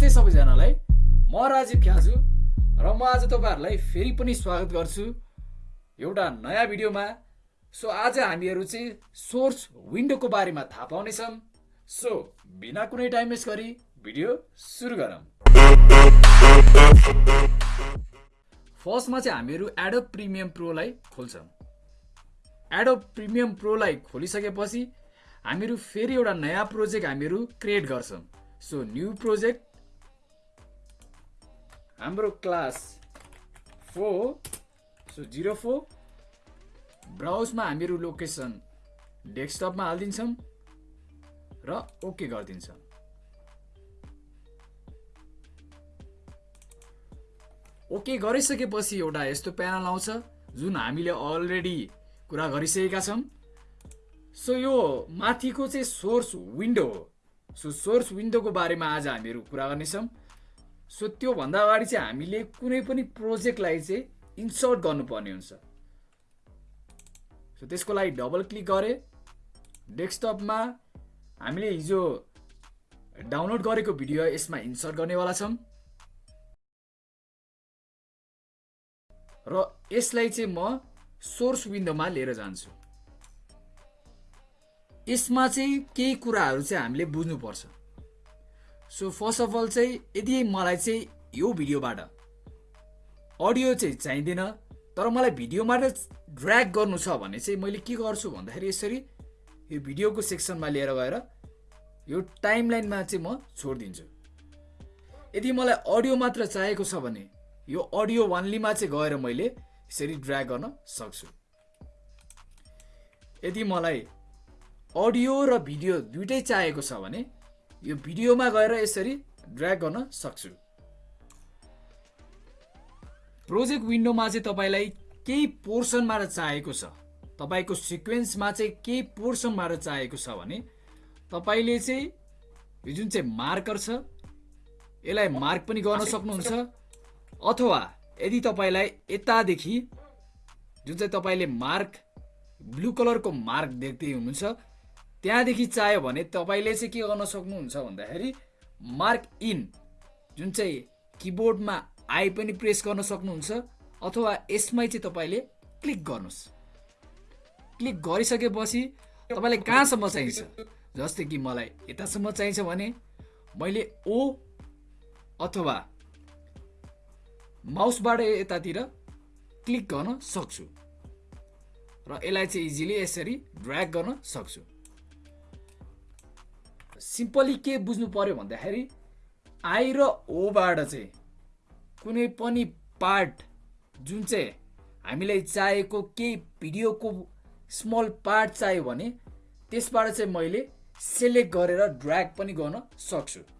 नमस्ते सबैजनालाई। म राजीव ख्याजु र म आज तपाईँहरूलाई फेरि पनि स्वागत गर्छु एउटा नयाँ भिडियोमा। सो आज हामीहरू चाहिँ सोर्स विन्डोको बारेमा थाहा पाउनेछौँ। सो बिना कुनै टाइम वेस्ट गरी भिडियो सुरु गरौँ। फर्स्टमा चाहिँ हामीहरू एडोब प्रिमियम प्रोलाई खोल्छौँ। एडोब प्रिमियम प्रोलाई खोलिसकेपछि हामीहरू फेरि एउटा नयाँ प्रोजेक्ट हामीहरू क्रिएट गर्छौँ। सो न्यू प्रोजेक्ट हाम्रो class four so zero four ब्राउजमा हामीहरू लोकेसन डेस्कटपमा हालिदिन्छौँ र ओके गरिदिन्छौँ ओके गरिसकेपछि एउटा यस्तो प्यानल आउँछ जुन हामीले अलरेडी कुरा गरिसकेका छौँ सो यो माथिको चाहिँ सोर्स विन्डो हो सो सोर्स विन्डोको बारेमा आज हामीहरू कुरा गर्नेछौँ सो त्योभन्दा अगाडि चाहिँ हामीले कुनै पनि प्रोजेक्टलाई चाहिँ इन्सर्ट गर्नुपर्ने हुन्छ। सो त्यसको लागि डबल क्लिक गरे। डेस्कटपमा हामीले हिजो डाउनलोड गरेको भिडियो यसमा इन्सर्ट गर्नेवाला छौँ। र यसलाई चाहिँ म सोर्स विन्डोमा लिएर जान्छु। यसमा चाहिँ केही कुराहरू चाहिँ हामीले बुझ्नुपर्छ। सो फर्स्ट अफ अल चाहिँ यदि मलाई चाहिँ यो भिडियोबाट अडियो चाहिँ चाहिँदैन तर मलाई भिडियोबाट ड्र्याग गर्नु छ भने चाहिँ मैले के गर्छु भन्दाखेरि यसरी यो भिडियोको सेक्सनमा लिएर गएर यो टाइम लाइनमा चाहिँ म छोडिदिन्छु। यदि मलाई अडियो मात्र चाहिएको छ भने यो अडियो वान्लीमा चाहिँ गएर मैले यसरी ड्र्याग गर्न सक्छु। यदि मलाई अडियो र भिडियो दुइटै चाहिएको छ भने यो भिडियोमा गएर यसरी ड्र्याग गर्न सक्छु। प्रोजेक्ट विन्डोमा चाहिँ तपाईँलाई केही पोर्सनबाट चाहिएको छ। तपाईँको सिक्वेन्समा चाहिँ केही पोर्सनबाट चाहिएको छ भने तपाईँले चाहिँ यो जुन चाहिँ मार्कर छ यसलाई मार्क पनि गर्न सक्नुहुन्छ। अथवा यदि तपाईँलाई यतादेखि जुन चाहिँ तपाईँले मार्क ब्लू कलरको मार्क देख्दै हुनुहुन्छ त्यहाँदेखि चाह्यो भने तपाईँले चाहिँ के गर्न सक्नुहुन्छ भन्दाखेरि मार्क इन जुन चाहिँ किबोर्डमा आई पनि प्रेस गर्न सक्नुहुन्छ अथवा यसमै चाहिँ तपाईँले क्लिक गर्नुहोस्। क्लिक गरिसकेपछि तपाईँलाई कहाँसम्म चाहिन्छ? जस्तै कि मलाई यतासम्म चाहिन्छ भने मैले ओ अथवा माउसबाट यतातिर क्लिक गर्न सक्छु। र यसलाई चाहिँ इजिली यसरी ड्र्याग गर्न सक्छु। सिम्पली के बुझ्नु पर्यो भन्दाखेरि आई र ओबाट चाहिँ कुनै पनि पार्ट जुन चाहिँ हामीलाई चाहिएको केही भिडियोको स्मल पार्ट चाहियो भने त्यसबाट चाहिँ मैले सेलेक्ट गरेर ड्र्याग पनि गर्न सक्छु।